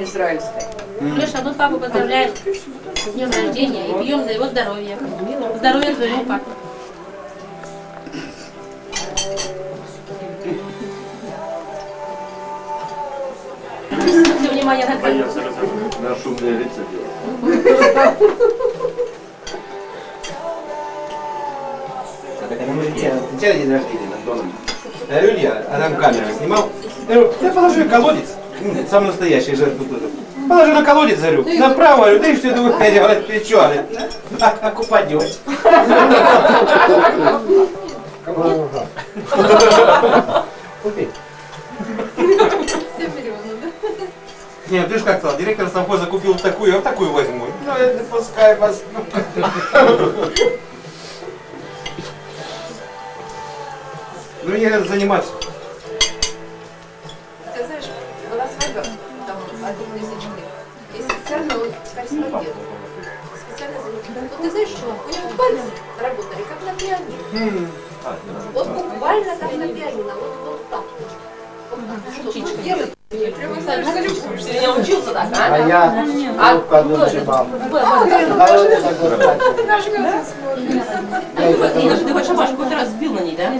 Израильской. Леша, ну папу поздравляем с днем рождения и пьем за его здоровье. Здоровья твоему папе. Все внимание на камеру. На шумные лица делать. Это мы летели, летели день рождения над домом. Я говорю, Илья, а там камеру снимал. Я говорю, я положи колодец. М, Самый настоящий же тут. Положи на колодец, говорю, направо, говорю, да и все, думаю, я говорю, ты что, а как упадешь. Купи. Не, ты же как сказал, директор совхоза купил такую, я вот такую возьму. Ну, это пускай вас. Ну, мне надо заниматься. Ты знаешь, была свадьба, там, один лисичный. И специально он корреспондент. Специально за ним. Ну, ты знаешь, что у него пальцы работали, как на пианино. Вот буквально как на пианино. Вот, вот так. Вот так. Что делает? Я учился так, А а? я трубку одну Нина, ты хоть шабашку хоть на ней, да?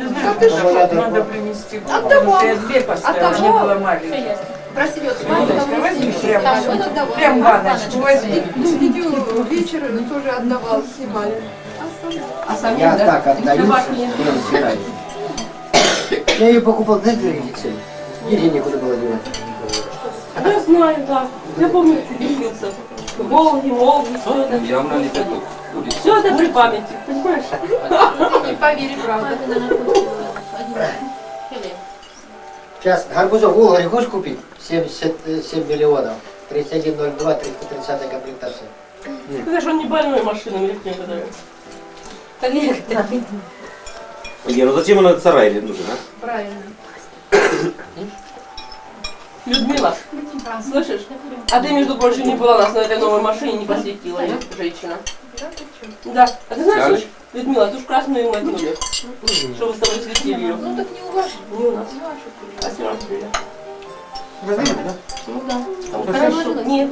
Надо принести. Отдавал. Я две поставила, не было маленькой. Просили вот Мамочка, возьми прям, прям баночку возьми. вечера тоже отдавал, снимали. А сами, Я так отдаю, не. Я ее покупал, знаете, где? Деньги некуда было девать. Я знаю, да. Я помню, учился. Волги, Волги, все это. Явно не петух. Все это при памяти, понимаешь? Не поверишь, правда. Сейчас гарбузов в Улгаре хочешь купить? 77 миллионов. 3102, 330 комплектация. Ты знаешь, он не больной машинами их некоторые. Как некоторые. Илья, ну зачем он этот сарай нужен, а? Правильно. Людмила, слышишь? А ты, между прочим, не была у нас на этой новой машине, не посвятила ее, женщина. Да. А ты знаешь, Ярочка. Людмила, ты уж красную мотнули, что вы с тобой светили ее. Ну так не у ваших. Не у нас. Красиво разбили. Ну да. Хорошо. Хорошо. Нет.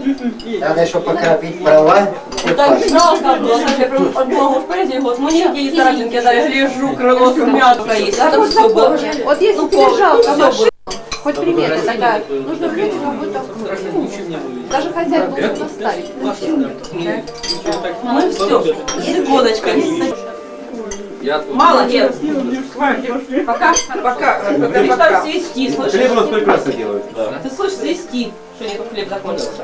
Надо еще покропить права. Ну так жалко было, я прям одного муж поэзии, вот, ну нигде есть старательники, да, я гляжу, крыло смятка есть, а там все было. Вот если Ну, тебе жалко хоть примерно, тогда нужно взять как будто даже хозяйку нужно ставить. Мы все, секундочка. Я тут. Молодец. Пока, Пока, ты пока, пока. свести, Хлеб у слышишь? нас прекрасно делают. Ты слышишь, свести, что не хлеб закончился.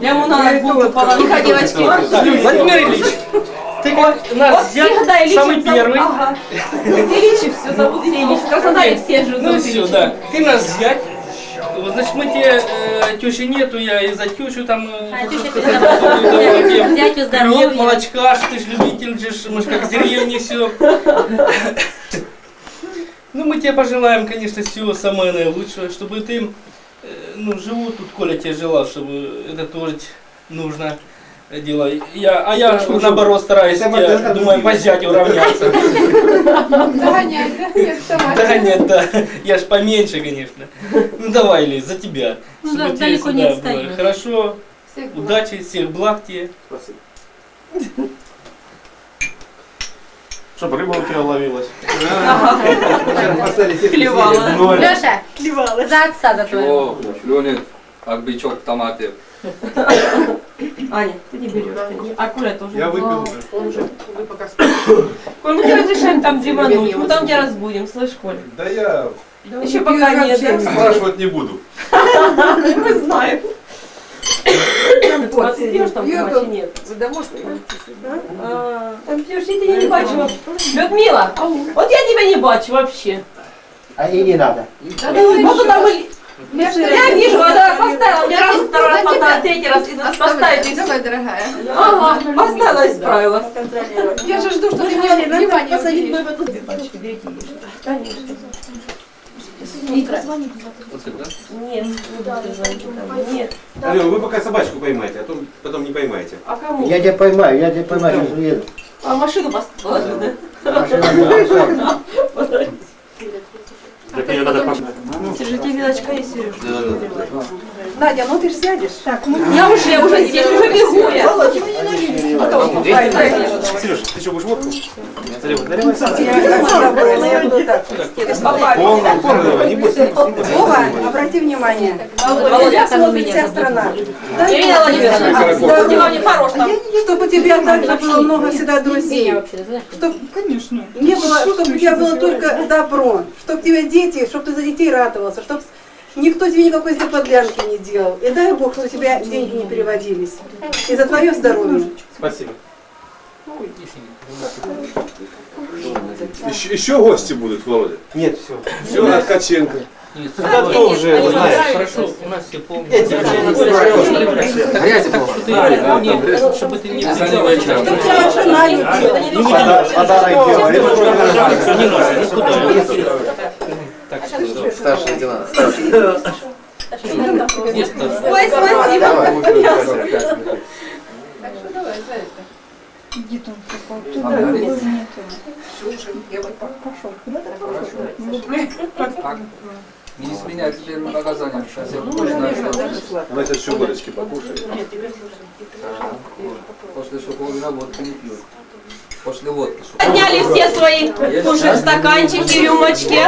Я ему на ногу упала, ну-ка, девочки. Владимир Ильич, ты как нас Ильич самый первый. Ага. Ильич все зовут Ильич. В Краснодаре все же Ну все, да. Ты нас взять. Вот, значит, мы тебе, э, тещи нету, я и за тещу там... э, А, теща здоровья. молочка, ты ж любитель же, мы ж как с деревни все. Ну, мы тебе пожелаем, конечно, всего самое наилучшее, чтобы ты, э, ну, живу тут, Коля тебе желал, чтобы это тоже нужно дело. Я, а я, наоборот, стараюсь, я думаю, по зятю равняться. Да? Нет. Да нет, да, я ж поменьше, конечно. Ну давай, Лиз, за тебя. Ну, Чтобы да, далеко не отстаем. Хорошо, удачи, всех благ тебе. Чтоб рыба у тебя ловилась. Клевала. Леша, за отца за твоего. Чего клюнет, как бичок в томате. Аня, ты не берешь. А Коля тоже. Я выпил уже. Он уже, вы пока Коль, мы тебе разрешаем там зимануть, мы там тебя разбудим, слышь, Коль? Да я Еще пока нет. да? спрашивать не буду. Мы знаем. Вот, пьешь там вообще нет? А, Там пьешь, я тебя не бачу. Людмила, вот я тебя не бачу вообще. А и не надо. Вот Я вижу, она поставила, мне раз, второй раз поставила, третий раз, и поставить все. Давай, дорогая. Ага, поставила и справилась. Я же жду, что ты мне внимание посадить пачки, берите ешь. Конечно. Да? Нет. Нет. Алена, вы пока собачку поймайте, а то потом не поймаете. А кому? Я тебя поймаю, я тебя поймаю, сейчас уеду. А машину поставила, да? Машина будет Так ее надо Сережа, тебе вилочка есть, Сереж? Надя, ну ты ж сядешь. Так, ну Я уже, уже здесь, уже бегу я. Сереж, ты что, будешь водку? Наливай, наливай. я. Полную, полную, не бойся. Вова, обрати внимание. Володя, Тебя смотрит вся страна. Ирина Владимировна. Чтобы у тебя также было много всегда друзей. Чтоб, конечно. Не было, чтобы у тебя было только добро. Чтоб тебе дети, чтоб ты за детей радовался. Чтоб никто тебе никакой заподлянки не делал. И дай Бог, чтобы у тебя деньги не переводились. И за твое здоровье. Спасибо. Еще, еще гости будут, Володя. Нет, все. Все, от Ткаченко. Да кто уже знает? Хорошо, у нас все помнят. Грязи. Нет, чтобы ты не. Подарок делай. Не надо, никуда. Что, лейтенант. не ставь. Ой, спасибо. Так что давай, за это. Не изменяй теперь наказание. Сейчас я точно что Она сейчас еще горочки покушает. после сухого водки не пьют. После водки. Подняли все свои кушать стаканчики, рюмочки.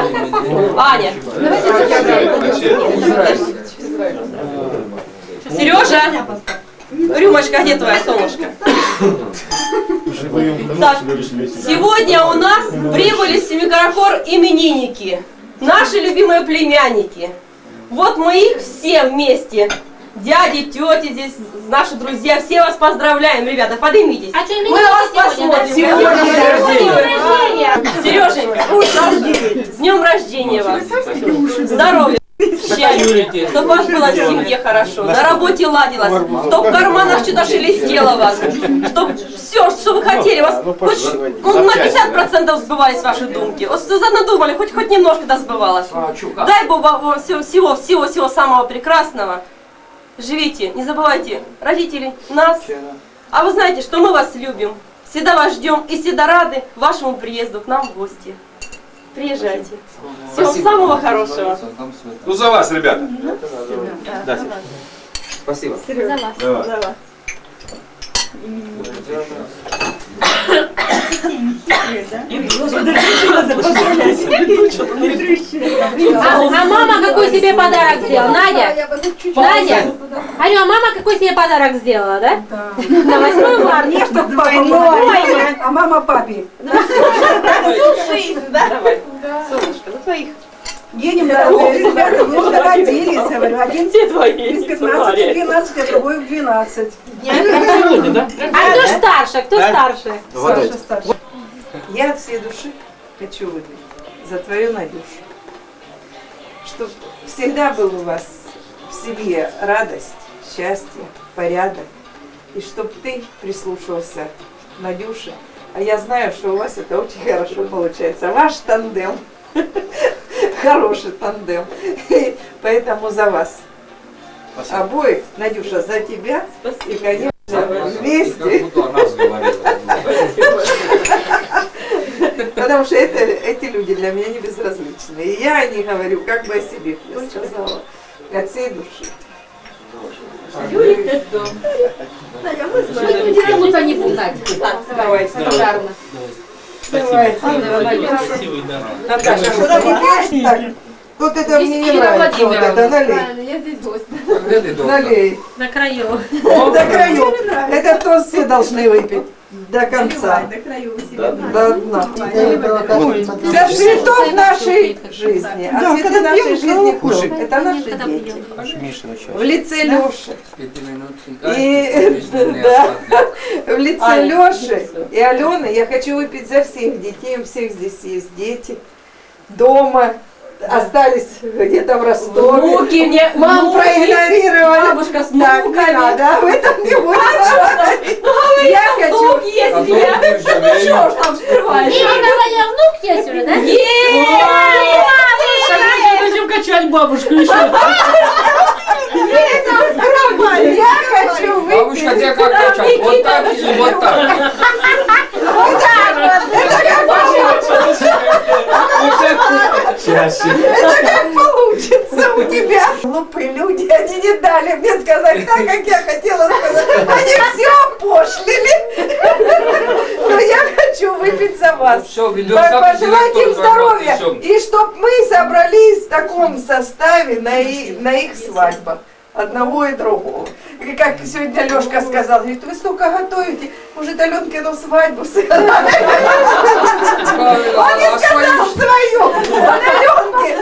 Аня, Сережа, рюмочка, где твоя солнышко? Так, сегодня у нас прибыли с Семикаракор именинники, наши любимые племянники. Вот мы их все вместе, дяди, тети здесь, наши друзья, все вас поздравляем, ребята, поднимитесь. А что, Мы вас посмотрим. Рождения. Сереженька, с днем рождения вас. Здоровья. Счастья, чтобы вас было в семье хорошо, на работе ладилось, чтобы в карманах что-то шелестело вас, чтобы все, что вы хотели, вас хоть ну, на 50% сбывались ваши думки. Вот что надумали, хоть хоть немножко да сбывалось. Дай Бог вам всего, всего, всего, всего самого прекрасного. Живите, не забывайте родителей, нас. А вы знаете, что мы вас любим, всегда вас ждем и всегда рады вашему приезду к нам в гости. Приезжайте. Всего самого хорошего. Ну за вас, ребята. Да. Спасибо. За вас. Давай. А, а мама какой себе подарок сделала? Надя? Надя? Алло, а мама какой себе подарок сделала, да? На 8 марта. Не, чтоб папа мой, а мама папе. Давай. Солнышко, за твоих. Едем, дорогие ребята, мы уже родились, говорю, один Все твои. из 15 в 12, а другой в 12. А кто ж старше? Кто старше? Саша старший. Я от всей души хочу выпить за твою Надюшу. Чтобы всегда был у вас в семье радость, счастье, порядок. И чтобы ты прислушался к Надюше. А я знаю, что у вас это очень хорошо получается. Ваш тандем. Хороший тандем. И поэтому за вас. Обоих, Надюша, за тебя. И, конечно, Как вместе. о. Потому что это, эти люди для меня не безразличны. И я не говорю, как бы о себе я сказала. От всей души. Тянуться не буду. Давай, Благодарна. Давай. Красивый, да. Наташа, куда ты? Так, вот это мне не нравится. Вот это налей. Я здесь гость. Налей. На краю. До краю. Это тост все должны выпить. До конца. До дна. За цветов нашей жизни. А цветы нашей жизни кто? Это наши дети. В лице Леши. И- да. В лице Леши и Алены я хочу выпить за всех детей. У всех здесь есть дети. Дома. Остались где-то в Ростове. Внуки мне, Мам внуки. проигнорировали. Бабушка с Так, не внуками. надо, об этом не будем говорить. Я у меня. Ну что ж там скрываешь? Мама говорила, внук есть уже, да? Есть! качать бабушку еще. Я хочу выпить. Бабушка, тебя как качать? Вот так или вот так? Вот так вот. Это как получится. Это как получится у тебя. Глупые люди, они не дали мне сказать так, как я хотела сказать. Они все опошлили. Но я хочу выпить за вас. Все, Пожелать им здоровья. И чтоб мы собрались в таком составе на их свадьбах. Одного и другого. И как сегодня Лешка сказал, говорит, вы столько готовите, может Аленкину свадьбу сыграем? Он не сказал свою, он Аленке.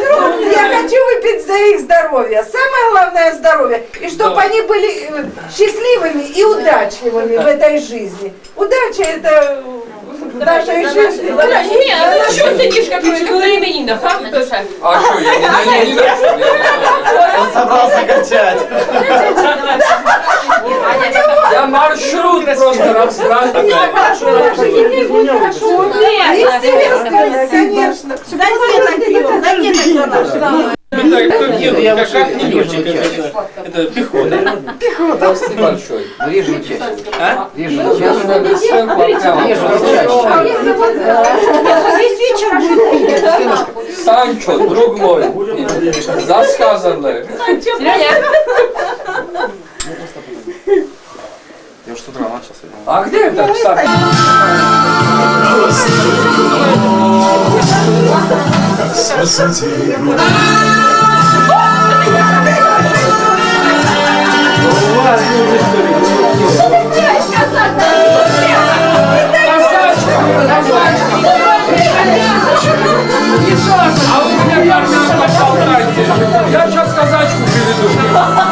Я хочу выпить за их здоровье. Самое главное здоровье. И чтобы Да. они были э, счастливыми и удачливыми в этой жизни. Удача это в нашей жизни. Нет, а ты что сидишь, как на именинах, а? А что, я не на на Он собрался качать. Маршрут просто раздразнил. Естественно, конечно. Это пехота. Толстый большой. Режем чаще. А? Режем Я же чаще. Санчо, друг мой. Засказанное. Я А где это, кстати? А вы меня как надо Я сейчас казачку приведу.